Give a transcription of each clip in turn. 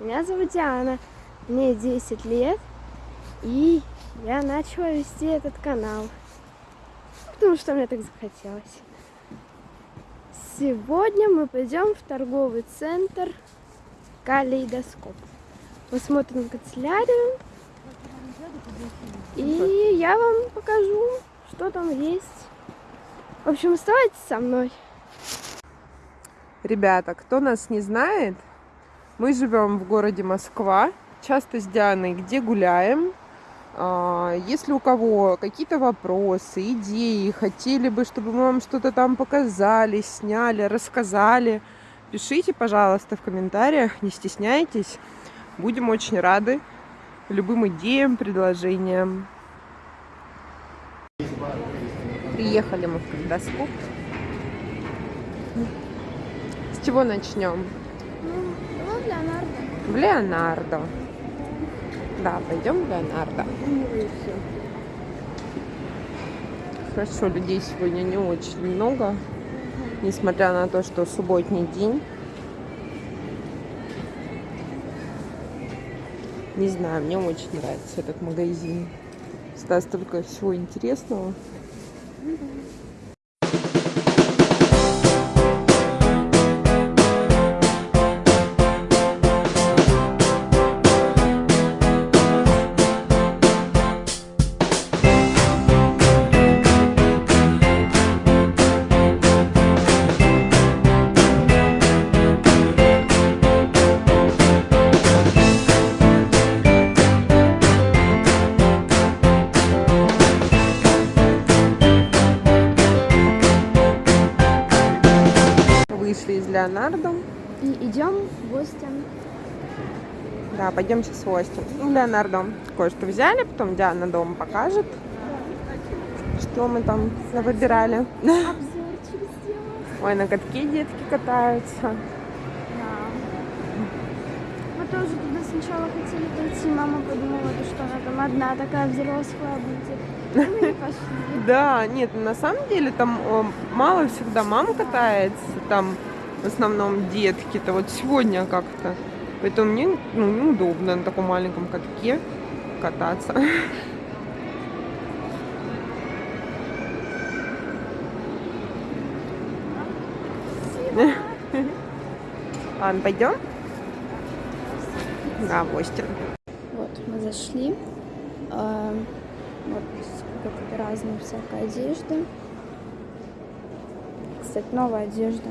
Меня зовут Диана, мне 10 лет, и я начала вести этот канал, потому что мне так захотелось. Сегодня мы пойдем в торговый центр Калейдоскоп. Посмотрим канцелярию, и я вам покажу, что там есть. В общем, оставайтесь со мной. Ребята, кто нас не знает, мы живем в городе Москва, часто с Дианой где гуляем. А, если у кого какие-то вопросы, идеи, хотели бы, чтобы мы вам что-то там показали, сняли, рассказали, пишите, пожалуйста, в комментариях, не стесняйтесь. Будем очень рады любым идеям, предложениям. Приехали мы в калейдоскоп чего начнем? В Леонардо. Да, пойдем в Леонардо. Хорошо, людей сегодня не очень много, несмотря на то, что субботний день. Не знаю, мне очень нравится этот магазин. Всегда столько всего интересного. Леонардо. Да, пойдем сейчас в гости. Ну, Леонардо кое-что взяли, потом Диана дома покажет, что мы там выбирали. Ой, на катке детки катаются. Мы тоже туда сначала хотели пойти. Мама подумала, что она там одна такая взрослая будет. Ну, да, нет, на самом деле там мало всегда мам катается, там в основном детки-то. Вот сегодня как-то. Поэтому мне ну, неудобно на таком маленьком катке кататься. Ладно, пойдем? Да, в гости. Вот, мы зашли. А, вот сколько разной всякой одежды. Кстати, новая одежда.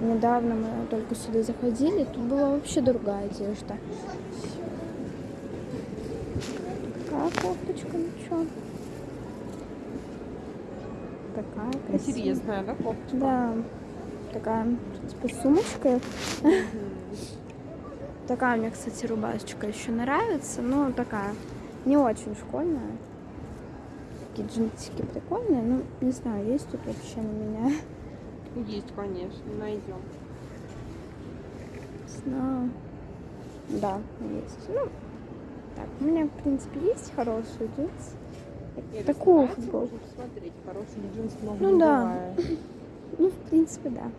Недавно мы только сюда заходили, тут была вообще другая одежда. Такая кофточка, ну что? Такая красивая. Интересная, да, кофточка? Да. Такая, типа, сумочка. Такая мне, кстати, рубашечка еще нравится, но такая не очень школьная. Такие джинсики прикольные, ну, не знаю, есть тут вообще на меня. Есть, конечно, найдем. Знаю. Да, есть. Ну, так, у меня, в принципе, есть хорошие джинсы. Нет, Такую футболку. посмотреть, хорошие джинсы много Ну да. Ну, в принципе, да.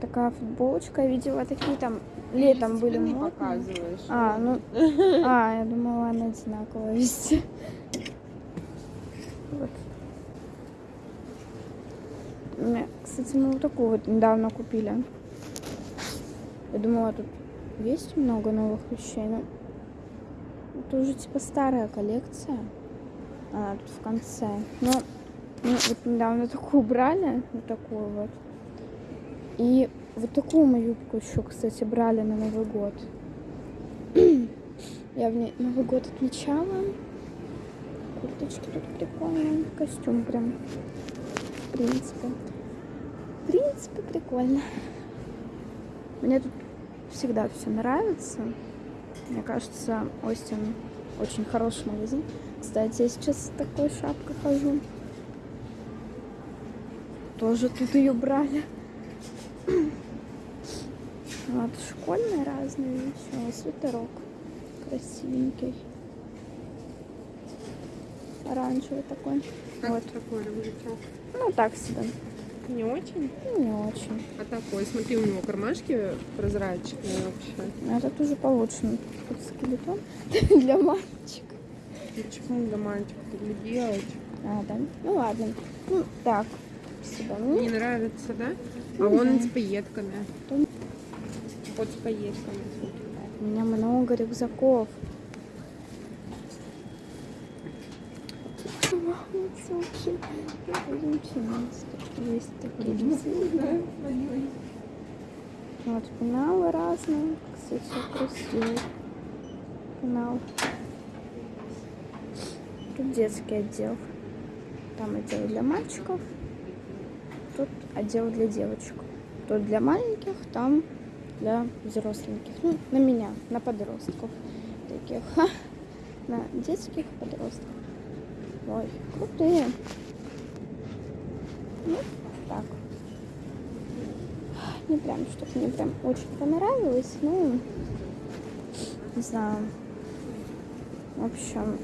Такая футболочка. Я видела такие там летом были модные. показываешь. А, ну, а, я думала, она одинаковая везде. Вот. Кстати, мы вот такую вот недавно купили. Я думала, тут есть много новых вещей, но это уже типа старая коллекция. Она тут в конце. Но мы вот недавно такую брали, вот такую вот. И вот такую мы юбку еще, кстати, брали на Новый год. Я в ней Новый год отмечала. Курточки тут прикольные. Костюм прям. В принципе. В принципе, прикольно. Мне тут всегда все нравится. Мне кажется, Остин очень хороший магазин. Кстати, я сейчас с такой шапкой хожу. Тоже тут ее брали. Вот, школьные разные еще. Свитерок красивенький. Оранжевый такой. Как вот. такой? Ну, так себе. Не очень? Ну, не очень. А такой, смотри, у него кармашки прозрачные вообще. А этот уже получше. Тут скелетон для мальчика. Почему для мальчика, для девочек? А, да? Ну ладно. Ну, так. Спасибо. Ну, Не нравится, да? А Ну он с пайетками. Вот с пайетками. у меня много рюкзаков. Замечательно. Есть такие рюкзаки. Вот пеналы разные. Кстати, красивый пенал. Тут детский отдел. Там отдел для мальчиков. Тут отдел для девочек. Тут для маленьких, там для взросленьких. Ну, на меня, на подростков таких. На детских подростков. Ой, крутые. Ну, так. Не прям, чтобы мне прям очень понравилось. Ну, не знаю. В общем,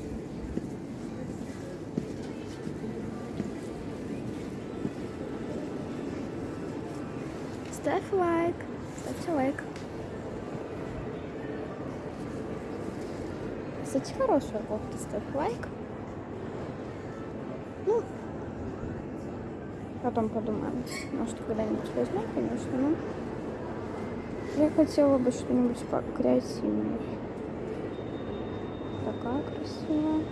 ставь лайк. Ставьте лайк. Кстати, хорошая кофта, ставь лайк. Потом подумаем. Может, когда-нибудь возьмем, конечно, но я хотела бы что-нибудь покреативнее. Такая красивая.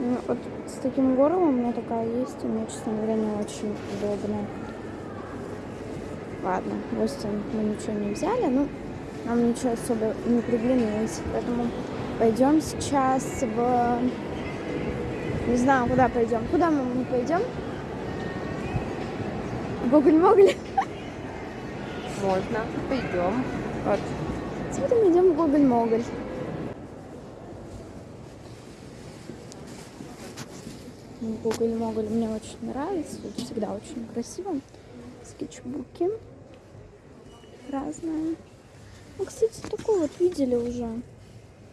Ну, вот с таким горлом у меня такая есть, и мне, честно говоря, не очень удобно. Ладно, в Остин мы ничего не взяли, ну, нам ничего особо не приглянулось, поэтому пойдем сейчас в... Не знаю, куда пойдем. Куда мы пойдем? Гоголь-моголь. Можно. Пойдем. Вот. Теперь мы идем в Гоголь-моголь. Гоголь-моголь мне очень нравится. Тут всегда очень красиво. Скетчбуки разные. Ну, кстати, такой вот видели уже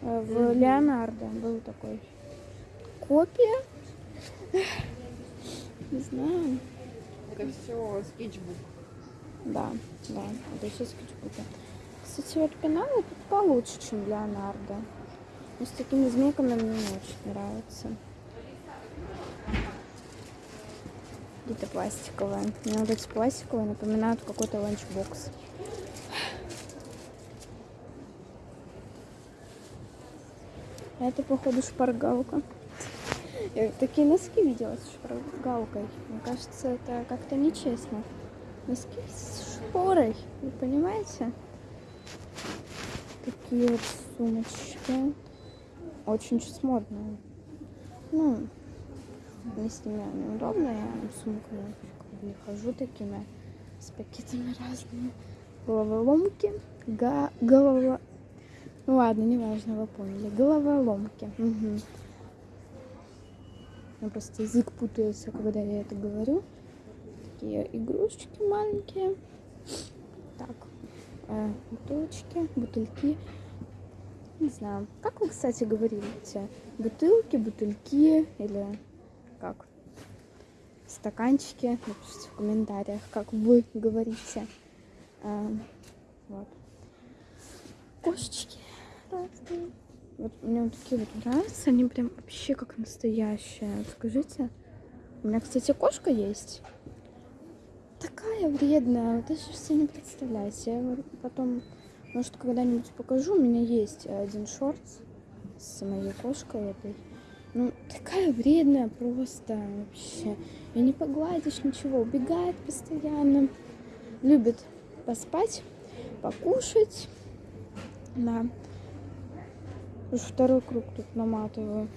э, в Леонардо. Был такой копия. Не знаю. Это все скетчбук. Да, да, это все скетчбуки. Кстати, вот пеналы тут получше, чем Леонардо. Но с такими змейками мне не очень нравится. Какие-то пластиковые. Мне вот эти пластиковые напоминают какой-то ланчбокс. А Это, походу, шпаргалка. Такие носки видела с шпаргалкой. Мне кажется, это как-то нечестно. Носки с шпорой, вы понимаете? Такие вот сумочки. Очень сейчас модные. Ну, мне с ними неудобно, я сумками как бы хожу такими, с пакетами разными. Головоломки, га- голова... Ну ладно, неважно, вы поняли. Головоломки. Угу. Меня просто язык путается, когда я это говорю. Такие игрушечки маленькие. Так, э, бутылочки, бутыльки. Не знаю. Как вы, кстати, говорите? Бутылки, бутыльки или как? Стаканчики. Напишите в комментариях, как вы говорите. А, вот. Кошечки разные. Вот мне вот такие вот нравятся. Они прям вообще как настоящие. Скажите. У меня, кстати, кошка есть. Такая вредная. Вот даже себе не представляете. Я потом, может, когда-нибудь покажу. У меня есть один шорт с моей кошкой этой. Ну, такая вредная просто вообще. И не погладишь ничего. Убегает постоянно. Любит поспать, покушать. Да. Уже второй круг тут наматываю.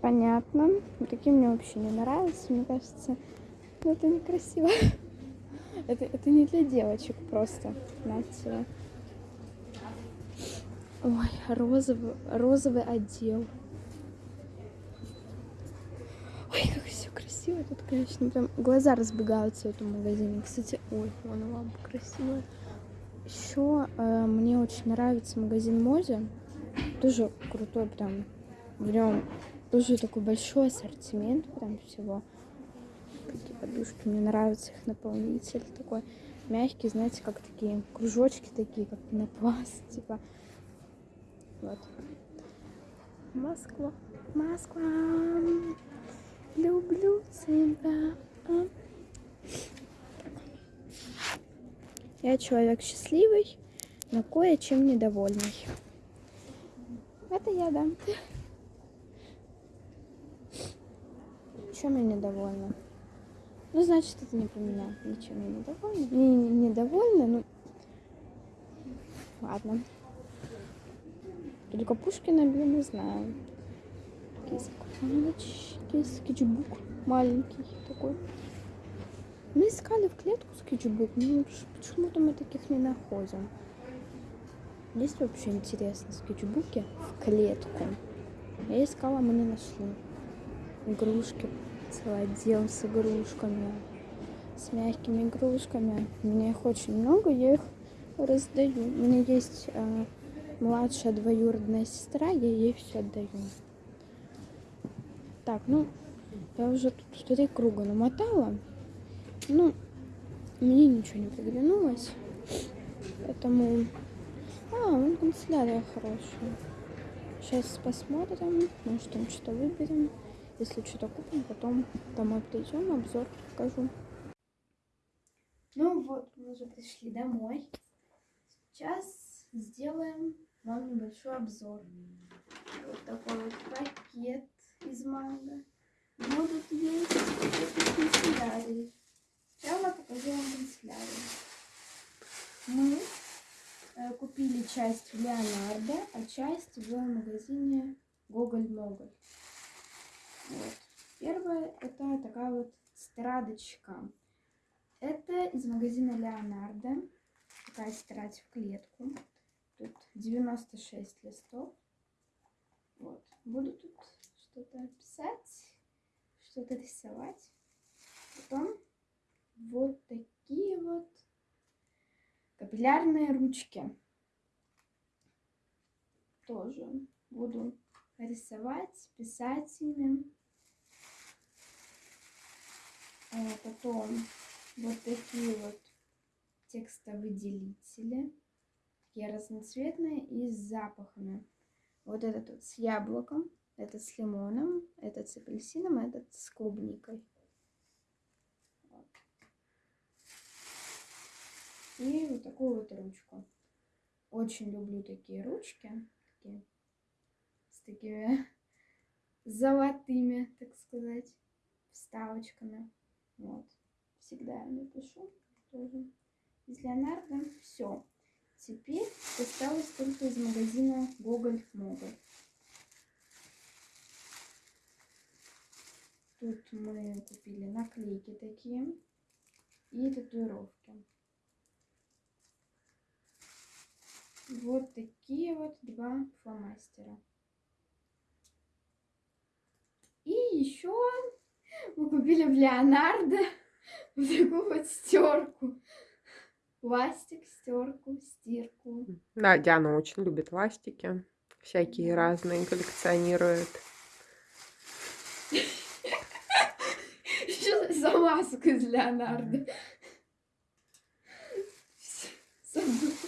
Понятно. Такие мне вообще не нравятся. Мне кажется, ну, это некрасиво. Это, это не для девочек просто. Знаете. Ой, розовый, розовый отдел. Ой, как все красиво. Тут, конечно, прям глаза разбегаются в этом магазине. Кстати, ой, вон лампа красивая. Еще э, мне очень нравится магазин Мози. Тоже крутой прям. В нем тоже такой большой ассортимент прям всего. Такие подушки. Мне нравится их наполнитель такой мягкий, знаете, как такие кружочки такие, как пенопласт, типа. Вот. Москва, Москва, люблю тебя. Я человек счастливый, но кое-чем недовольный. Это я, да. Чем я недовольна? Ну, значит, это не про меня. Ничем я недовольна. Не, не недовольна, ну... Ладно. Только Пушкина, блин, не знаю. Кисочки, скетчбук маленький такой. Мы искали в клетку скетчбук, но почему-то мы таких не находим. Есть вообще интересно скетчбуки в клетку? Я искала, мы не нашли. Игрушки, целый отдел с игрушками, с мягкими игрушками. У меня их очень много, я их раздаю. У меня есть э, младшая двоюродная сестра, я ей все отдаю. Так, ну, я уже тут три круга намотала. Ну, мне ничего не приглянулось. Поэтому... А, вон канцелярия хорошая. Сейчас посмотрим, может там что-то выберем. Если что-то купим, потом домой придем, обзор покажу. Ну вот, мы уже пришли домой. Сейчас сделаем вам небольшой обзор. Вот такой вот пакет из манго. Будут есть канцелярии. Сначала покажу вам канцелярию. Мы э, купили часть в Леонардо, а часть в магазине Гоголь-Моголь. Вот. Первая это такая вот страдочка. Это из магазина Леонардо. Такая стирать в клетку. Тут 96 листов. Вот. Буду тут что-то писать, что-то рисовать. Потом вот такие вот капиллярные ручки. Тоже буду рисовать, писать ими. А потом вот такие вот текстовыделители. Такие разноцветные и с запахами. Вот этот вот с яблоком, этот с лимоном, этот с апельсином, этот с клубникой. И вот такую вот ручку. Очень люблю такие ручки. Такие, с такими золотыми, так сказать, вставочками. Вот. Всегда я напишу тоже. Из Леонардо все. Теперь осталось только из магазина Гоголь-Моголь. Тут мы купили наклейки такие и татуировки. Вот такие вот два фломастера. И еще мы купили в Леонардо вот такую вот стерку. Пластик, стерку, стирку. Да, Диана очень любит ластики. Всякие разные коллекционирует. Что за маска из Леонардо? Забыла.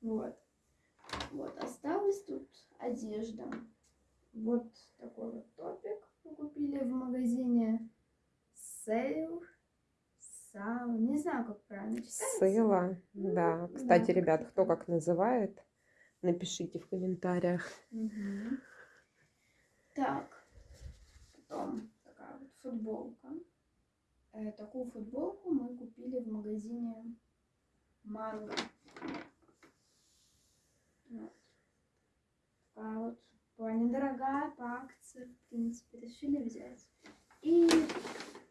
Вот. Вот, осталась тут одежда. Вот такой вот топик мы купили в магазине Сейл. Сау. Не знаю, как правильно читается. Сыла. Да. Кстати, ребят, кто как называет, напишите в комментариях. Так, потом такая вот футболка. Э, такую футболку мы купили в магазине Манго. Вот. Такая вот была недорогая по акции, в принципе, решили взять. И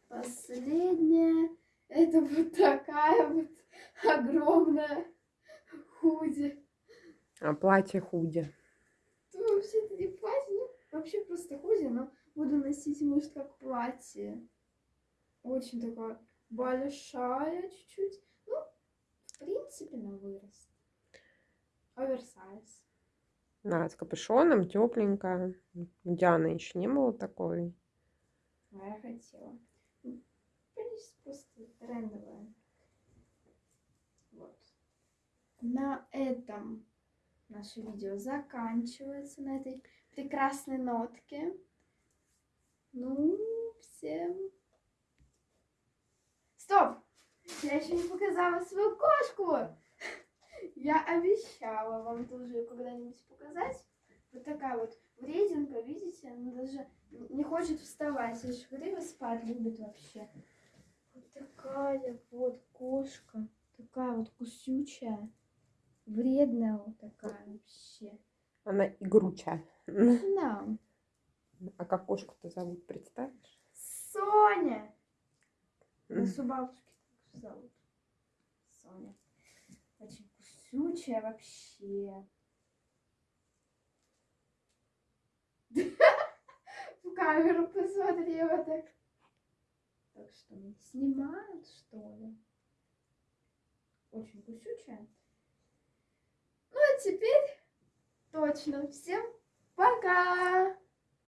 последняя, это вот такая вот огромная худи. А платье худи. Ну, вообще это не платье, ну, вообще просто худи, но буду носить, может, как платье. Очень такая большая чуть-чуть. Ну, в принципе, на вырост. Оверсайз. Да, с капюшоном, тепленькая. У Дианы еще не было такой. А я хотела. Здесь просто трендовая. Вот. На этом наше видео заканчивается, на этой прекрасной нотке. Ну, всем... Стоп! Я еще не показала свою кошку! Я обещала вам тоже когда-нибудь показать. Вот такая вот врединка, видите? Она даже не хочет вставать. Же говорила, спать любит вообще. Такая вот кошка. Такая вот кусючая. Вредная вот такая вообще. Она игручая. Да. А как кошку-то зовут, представишь? Соня! Нас у бабушки так зовут. Соня. Очень кусючая вообще. В камеру посмотрела так. Так что снимают, что ли? Очень кусючая. Ну а теперь точно всем пока!